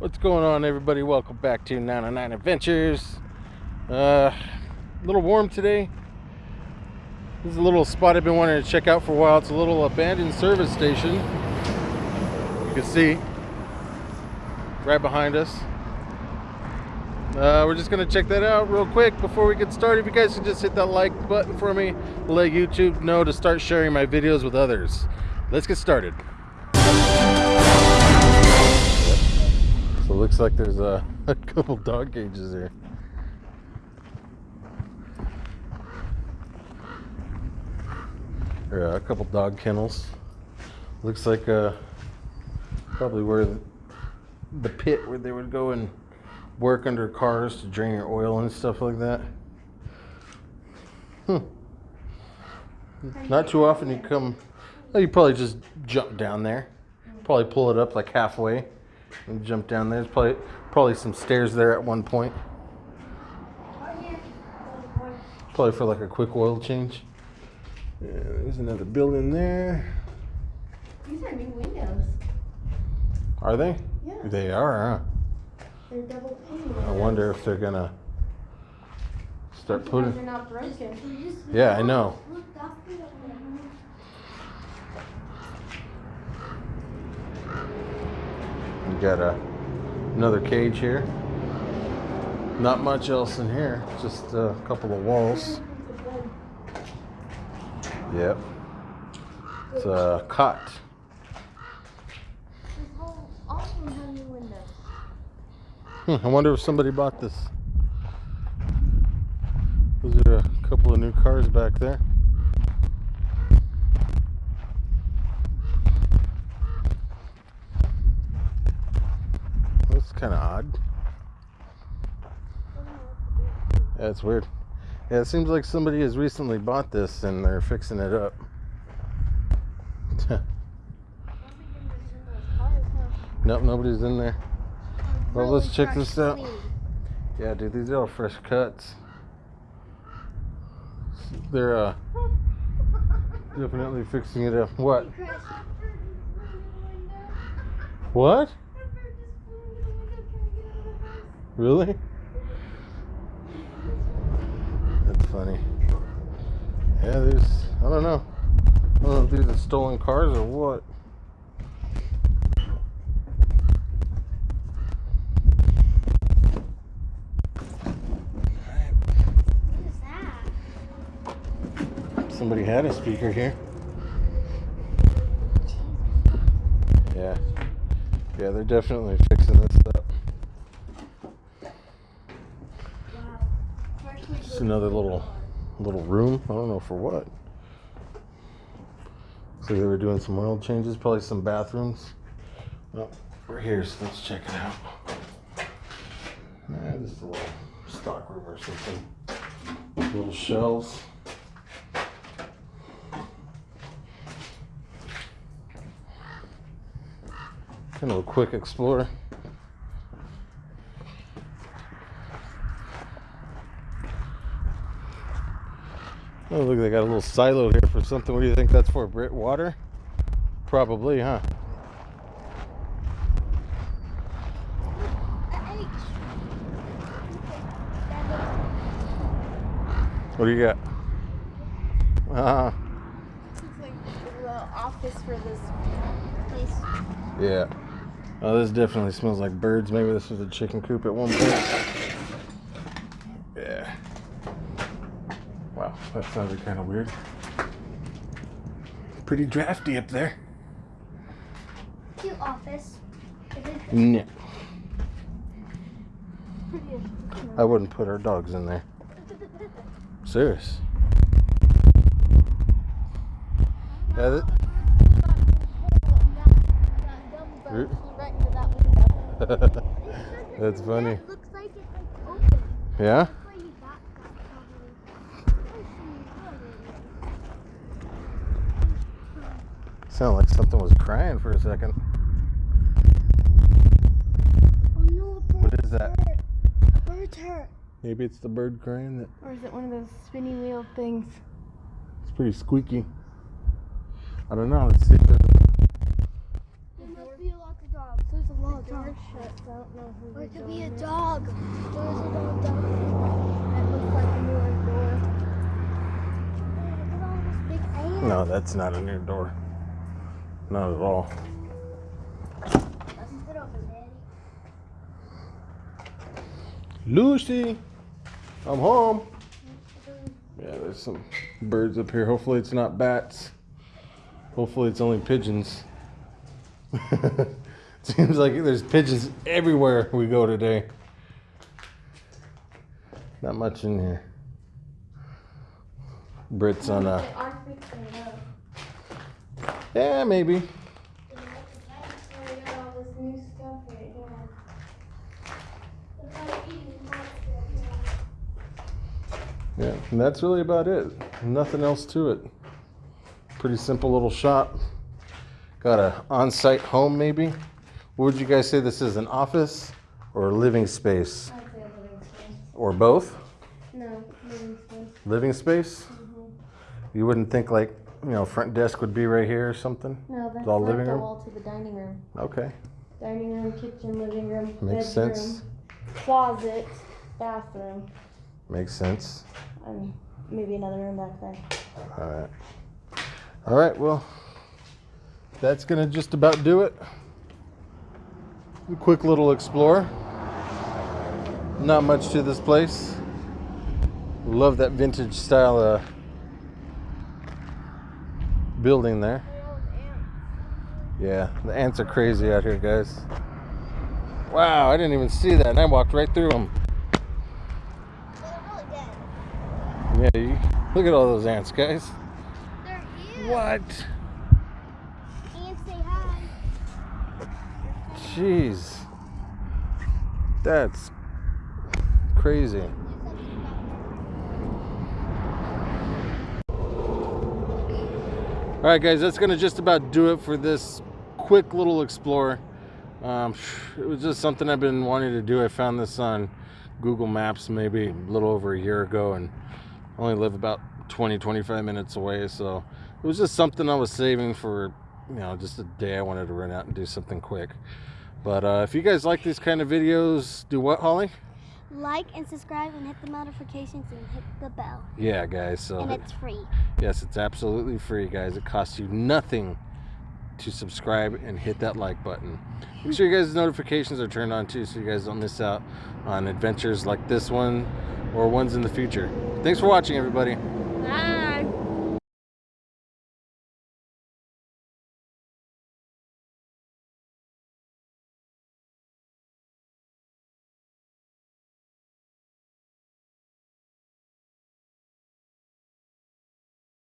What's going on, everybody? Welcome back to 909 Adventures. Uh, a little warm today. This is a little spot I've been wanting to check out for a while. It's a little abandoned service station. You can see right behind us. Uh, we're just gonna check that out real quick before we get started. If you guys can just hit that like button for me, let YouTube know to start sharing my videos with others. Let's get started. Looks like there's a, a couple dog cages here. Or a couple dog kennels. Looks like uh, probably where the, the pit where they would go and work under cars to drain your oil and stuff like that. Hmm. Not too often you come, well, you probably just jump down there. Probably pull it up like halfway and jump down there. There's probably probably some stairs there at one point. Probably for like a quick oil change. Yeah, there's another building there. These are new windows. Are they? Yeah. They are, huh? They're double pane. I wonder if they're gonna start putting. They're putting. not broken. Yeah, I know. We got a another cage here. Not much else in here, just a couple of walls. Yep. It's a cot. New windows. Hmm, I wonder if somebody bought this. Those are a couple of new cars back there. That's kind of odd. Yeah, it's weird. Yeah, it seems like somebody has recently bought this and they're fixing it up. nope, nobody's in there. Well, let's check this out. Yeah, dude, these are all fresh cuts. They're uh, definitely fixing it up. What? What? Really? That's funny. Yeah, there's, I don't know. I don't know if these are stolen cars or what. What is that? Somebody had a speaker here. Yeah. Yeah, they're definitely fixing this up. Wow. First we Another little little room. I don't know for what. So they were doing some oil changes, probably some bathrooms. Well, we're here, so let's check it out. Nah, just a little stock room or something. Little shelves. Kind of a quick explore. Oh, look, they got a little silo here for something. What do you think that's for? Brit water? Probably, huh? What do you got? Uh, Looks like a office for this place. yeah. Oh, this definitely smells like birds. Maybe this was a chicken coop at one point. Yeah. Wow, that sounded kind of weird. Pretty drafty up there. Cute office. Is No. I wouldn't put our dogs in there. Serious. Yeah, th- Root? That's funny. It looks like it's like open. Yeah? That's why you got that probably. Sounded like something was crying for a second. Oh no, a bird is that? hurt. A bird's hurt. Maybe it's the bird crying that Or is it one of those spinning wheel things? it's pretty squeaky. I don't know. Let's see. if there's- There must be a lot of dogs. There's a lot. door shut, so I don't know who's Or it could be a dog. There's a dog down That looks like a newer door. there. Look at all this big ant. No, that's not a new door. Not at all. Let's sit over, Daddy. Lucy, I'm home. Yeah, there's some birds up here. Hopefully, it's not bats. Hopefully, it's only pigeons. Seems like there's pigeons everywhere we go today. Not much in here. Brits on uh right maybe. Yeah, and that's really about it. Nothing else to it. Pretty simple little shop. Got a on-site home maybe. What would you guys say this is? An office or a living space? I'd say a living space. Or both? No, living space. Living space? Mhm. You wouldn't think like, you know, front desk would be right here or something? No, that's all living the room? wall to the dining room. Okay. Dining room, kitchen, living room, Makes bedroom, sense. closet, bathroom, Makes sense. and maybe another room back there. All right. All right, well, that's going to just about do it. A quick little explore. Not much to this place. Love that vintage style uh, building there. Yeah, the ants are crazy out here, guys. Wow, I didn't even see that, and I walked right through them. They're really dead. Yeah, you, look at all those ants, guys. They're. What? Ants say hi. Jeez. That's crazy. All right, guys, that's to just about do it for this quick little explore. Um, it was just something I've been wanting to do. I found this on Google Maps maybe a little over a year ago and I only live about 20, 25 minutes away. So it was just something I was saving for, you know, just a day I wanted to run out and do something quick. But uh, if you guys like these kind of videos, do what, Holly? Like and subscribe and hit the notifications and hit the bell. Yeah, guys. So And it's free. Yes, it's absolutely free, guys. It costs you nothing to subscribe and hit that like button. Make sure you guys' notifications are turned on too so you guys don't miss out on adventures like this one or ones in the future. Thanks for watching, everybody.